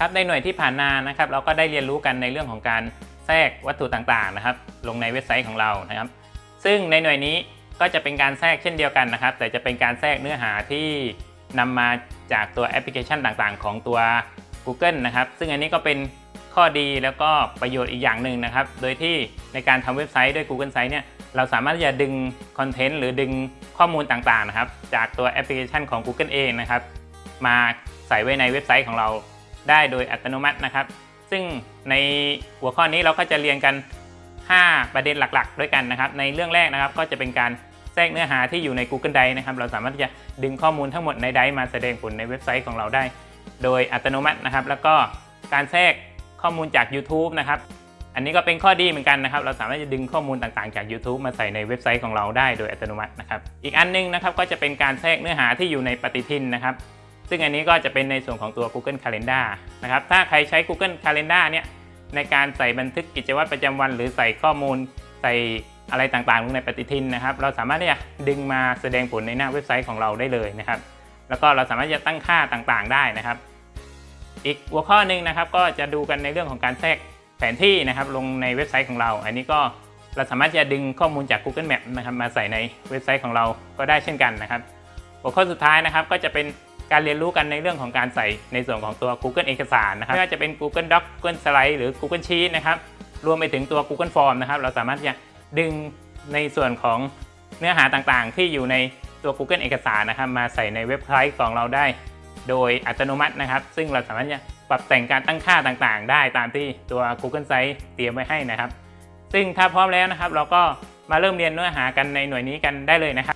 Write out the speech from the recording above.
ครับในหน่วยที่ผ่านมานะครับเราก็ได้เรียนรู้กันในเรื่องของการแทรกวัตถุต่างๆนะครับ ลงในเว็บไซต์ของเรานะครับ ซึ่งในหน่วยนี้ก็จะเป็นการแทรกเช่นเดียวกันนะครับ แต่จะเป็นการแทรกเนื้อหาที่นำมาจากตัวแอปพลิเคชันต่างๆ ของตัว Google นะครับ ซึ่งอันนี้ก็เป็นข้อดีแล้วก็ประโยชน์อีกอย่างหนึ่งนะครับ โดยที่ในการทำเว็บไซต์ด้วย Google Sites เนี่ยเราสามารถจะดึงคอนเทนต์หรือดึงข้อมูลต่างๆนะครับ จากตัวแอปพลิเคชันของ Google เองนะครับ มาใส่ไว้ในเว็บไซต์ของเรา ได้โดยอัตโนมัตินะครับ ซึ่งในหัวข้อนี้เราก็จะเรียนกัน 5 ประเด็นหลักๆ ด้วยกันนะครับ ในเรื่องแรกนะครับก็จะเป็นการแทรกเนื้อหาที่อยู่ใน Google Drive นะครับ เราสามารถที่จะดึงข้อมูลทั้งหมดใน Drive มาแสดงผลในเว็บไซต์ของเราได้ โดยอัตโนมัตินะครับ แล้วก็การแทรกข้อมูลจาก YouTube นะครับ อันนี้ก็เป็นข้อดีเหมือนกันนะครับ เราสามารถจะดึงข้อมูลต่างๆจาก YouTube มาใส่ในเว็บไซต์ของเราได้โดยอัตโนมัตินะครับ อีกอันนึงนะครับก็จะเป็นการแทรกเนื้อหาที่อยู่ในปฏิทินนะครับ ซึ่งอันนี้ก็จะเป็นในส่วนของตัว Google Calendar นะครับ ถ้าใครใช้ Google Calendar เนี่ยในการใส่บันทึกกิจวัตรประจำวัน หรือใส่ข้อมูลใส่อะไรต่างๆลงในปฏิทินนะครับ เราสามารถที่จะดึงมาแสดงผลในหน้าเว็บไซต์ของเราได้เลยนะครับ แล้วก็เราสามารถจะตั้งค่าต่างๆได้นะครับ อีกหัวข้อหนึ่งนะครับ ก็จะดูกันในเรื่องของการแทรกแผนที่นะครับลงในเว็บไซต์ของเรา อันนี้ก็เราสามารถจะดึงข้อมูลจาก Google Map นะครับมาใส่ในเว็บไซต์ของเราก็ได้เช่นกันนะครับ หัวข้อสุดท้ายนะครับก็จะเป็น การเรียนรู้กันในเรื่องของการใส่ในส่วนของตัว Google เอกสารนะครับไม่ว่าจะเป็น Google Doc Google Slide หรือ Google Sheet นะครับรวมไปถึงตัว Google Form นะครับเราสามารถที่จะดึงในส่วนของเนื้อหาต่างๆ ที่อยู่ในตัว Google เอกสารนะครับ มาใส่ในเว็บไซต์ของเราได้ โดยอัตโนมัตินะครับ ซึ่งเราสามารถจะปรับแต่งการตั้งค่าต่างๆ ได้ตามที่ตัว Google Site เตรียมไว้ให้นะครับ ซึ่งถ้าพร้อมแล้วนะครับ เราก็มาเริ่มเรียนเนื้อหากันในหน่วยนี้กันได้เลยนะครับ